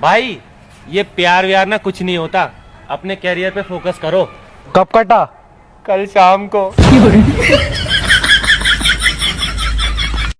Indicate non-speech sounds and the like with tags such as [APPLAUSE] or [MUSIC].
भाई ये प्यार व्यार ना कुछ नहीं होता। अपने कैरियर पे फोकस करो। कब कटा? कल शाम को। [LAUGHS]